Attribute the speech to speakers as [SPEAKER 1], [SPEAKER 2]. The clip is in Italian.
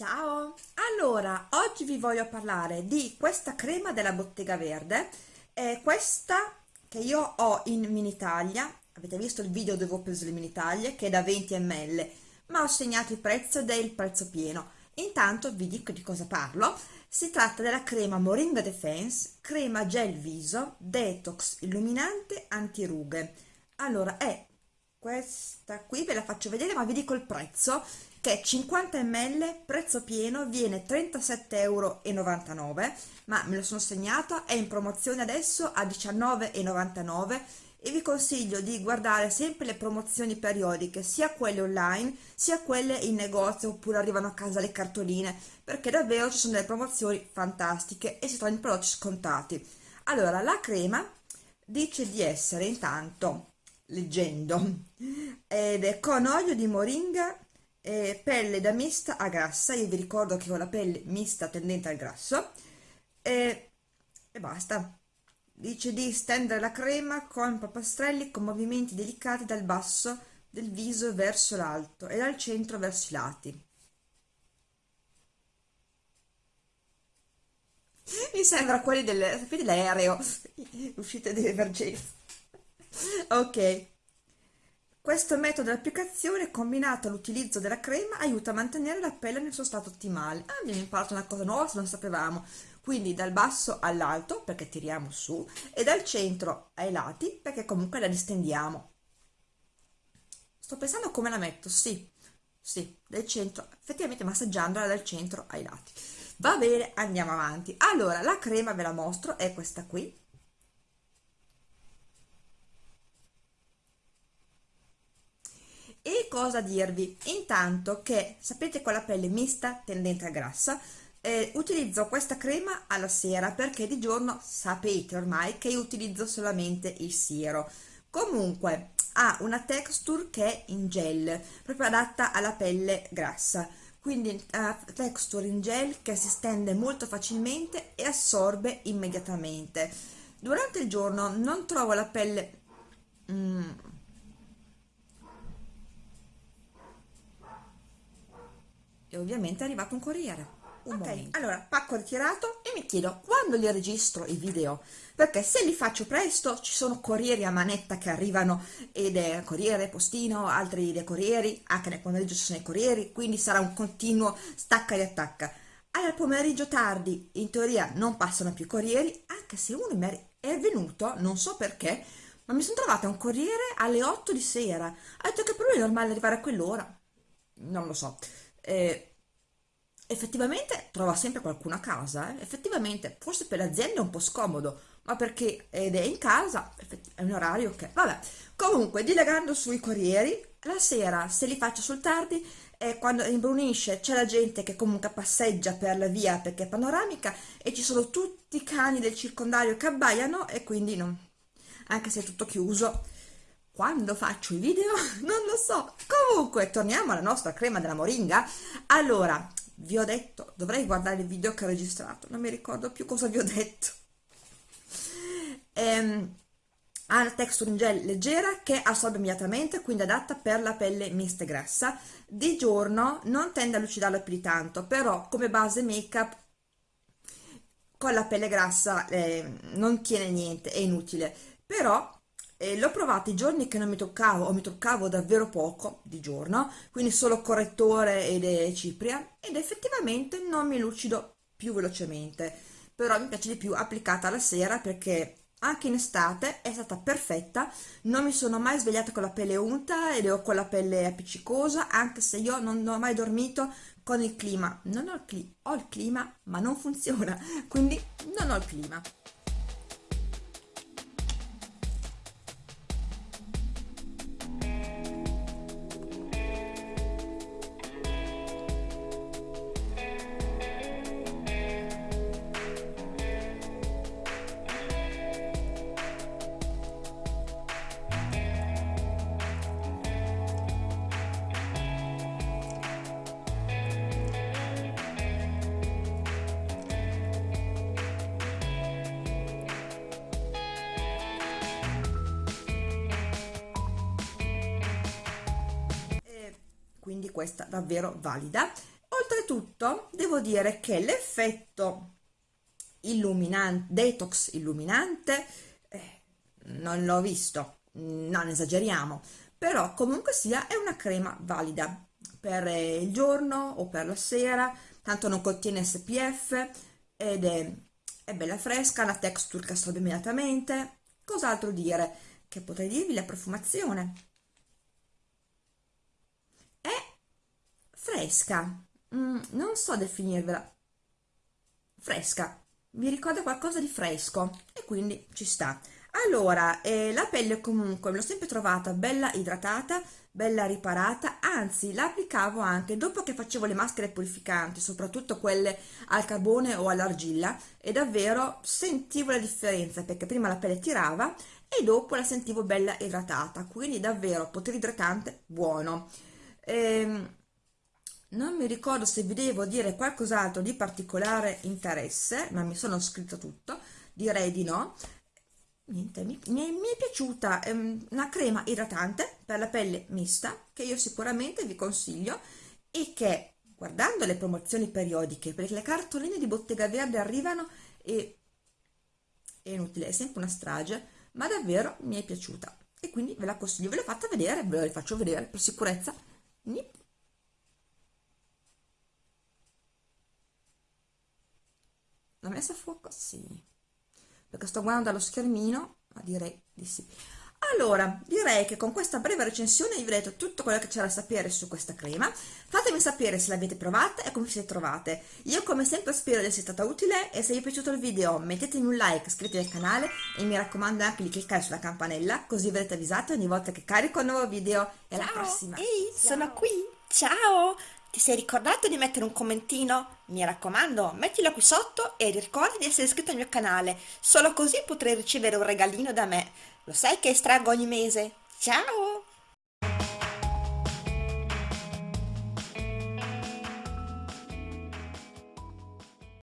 [SPEAKER 1] Ciao! Allora, oggi vi voglio parlare di questa crema della Bottega Verde, è questa che io ho in mini taglia, avete visto il video dove ho preso le mini taglie, che è da 20 ml, ma ho segnato il prezzo ed è il prezzo pieno. Intanto vi dico di cosa parlo, si tratta della crema Moringa Defense, crema gel viso, detox illuminante antirughe. Allora, è questa qui, ve la faccio vedere, ma vi dico il prezzo, che 50 ml prezzo pieno viene 37,99 euro ma me lo sono segnato è in promozione adesso a 19,99 e vi consiglio di guardare sempre le promozioni periodiche sia quelle online sia quelle in negozio oppure arrivano a casa le cartoline perché davvero ci sono delle promozioni fantastiche e si trovano i prodotti scontati. Allora la crema dice di essere intanto leggendo. Ed è con olio di moringa eh, pelle da mista a grassa. Io vi ricordo che ho la pelle mista tendente al grasso. E, e basta. Dice di stendere la crema con papastrelli con movimenti delicati dal basso del viso verso l'alto e dal centro verso i lati. Mi sembra quelli del, dell'aereo uscite di emergenza ok questo metodo di applicazione combinato all'utilizzo della crema aiuta a mantenere la pelle nel suo stato ottimale. Ah, abbiamo imparato una cosa nuova se non sapevamo. Quindi dal basso all'alto perché tiriamo su e dal centro ai lati perché comunque la distendiamo. Sto pensando come la metto, sì, sì, del centro, effettivamente massaggiandola dal centro ai lati. Va bene, andiamo avanti. Allora, la crema ve la mostro, è questa qui, e cosa dirvi? Intanto che sapete con la pelle mista tendente a grassa eh, utilizzo questa crema alla sera perché di giorno sapete ormai che io utilizzo solamente il siero. Comunque ha una texture che è in gel proprio adatta alla pelle grassa. Quindi ha texture in gel che si stende molto facilmente e assorbe immediatamente. Durante il giorno non trovo la pelle mm, e ovviamente è arrivato un corriere un ok, momento. allora pacco ritirato e mi chiedo quando li registro i video? Perché se li faccio presto ci sono corrieri a manetta che arrivano ed è corriere, postino, altri dei corrieri anche nel pomeriggio ci sono i corrieri quindi sarà un continuo stacca e attacca. Al pomeriggio tardi in teoria non passano più corrieri anche se uno mi è venuto non so perché ma mi sono trovata un corriere alle 8 di sera. Ha detto che per lui è normale arrivare a quell'ora. Non lo so eh, effettivamente trova sempre qualcuno a casa, eh? effettivamente, forse per l'azienda è un po' scomodo, ma perché ed è in casa, è un orario che, vabbè, comunque, dilagando sui corrieri, la sera, se li faccio sul tardi, eh, quando imbrunisce c'è la gente che comunque passeggia per la via perché è panoramica e ci sono tutti i cani del circondario che abbaiano e quindi non, anche se è tutto chiuso, quando faccio i video? Non lo so. Comunque, torniamo alla nostra crema della moringa. Allora, vi ho detto, dovrei guardare il video che ho registrato, non mi ricordo più cosa vi ho detto. Ehm, ha una texture in gel leggera che assorbe immediatamente, quindi adatta per la pelle mista e grassa. Di giorno non tende a lucidarla più di tanto, però come base make up con la pelle grassa eh, non tiene niente, è inutile. Però l'ho provato i giorni che non mi toccavo o mi toccavo davvero poco di giorno quindi solo correttore ed cipria ed effettivamente non mi lucido più velocemente però mi piace di più applicata la sera perché anche in estate è stata perfetta non mi sono mai svegliata con la pelle unta ed ho con la pelle appiccicosa anche se io non ho mai dormito con il clima. Non ho il, cli ho il clima ma non funziona quindi non ho il clima quindi questa davvero valida oltretutto devo dire che l'effetto illuminante, detox illuminante eh, non l'ho visto, non esageriamo, però comunque sia è una crema valida per il giorno o per la sera, tanto non contiene SPF ed è, è bella fresca, la texture che assorbe immediatamente. Cos'altro dire? Che potrei dirvi la profumazione. È fresca, mm, non so definirvela, fresca, vi ricorda qualcosa di fresco e quindi ci sta. Allora, eh, la pelle comunque l'ho sempre trovata bella idratata, bella riparata, anzi la applicavo anche dopo che facevo le maschere purificanti, soprattutto quelle al carbone o all'argilla e davvero sentivo la differenza perché prima la pelle tirava e dopo la sentivo bella idratata, quindi davvero potere idratante buono. Ehm, non mi ricordo se vi devo dire qualcos'altro di particolare interesse, ma mi sono scritto tutto, direi di no. Niente, mi, mi, mi è piaciuta è una crema idratante per la pelle mista che io sicuramente vi consiglio e che guardando le promozioni periodiche, perché le cartoline di Bottega Verde arrivano e è inutile, è sempre una strage, ma davvero mi è piaciuta e quindi ve la consiglio, ve l'ho fatta vedere, ve la faccio vedere per sicurezza. Nip. L'ha messa a fuoco? Sì. Perché sto guardando dallo schermino, ma direi di sì. Allora, direi che con questa breve recensione vi ho detto tutto quello che c'era da sapere su questa crema. Fatemi sapere se l'avete provata e come vi siete trovate. Io come sempre spero di essere stata utile e se vi è piaciuto il video mettetemi un like, iscrivetevi al canale e mi raccomando anche di cliccare sulla campanella così verrete avvisati ogni volta che carico un nuovo video. E alla prossima!
[SPEAKER 2] Ehi, sono qui! Ciao! Ti sei ricordato di mettere un commentino? Mi raccomando, mettilo qui sotto e ricordi di essere iscritto al mio canale, solo così potrai ricevere un regalino da me. Lo sai che estraggo ogni mese? Ciao!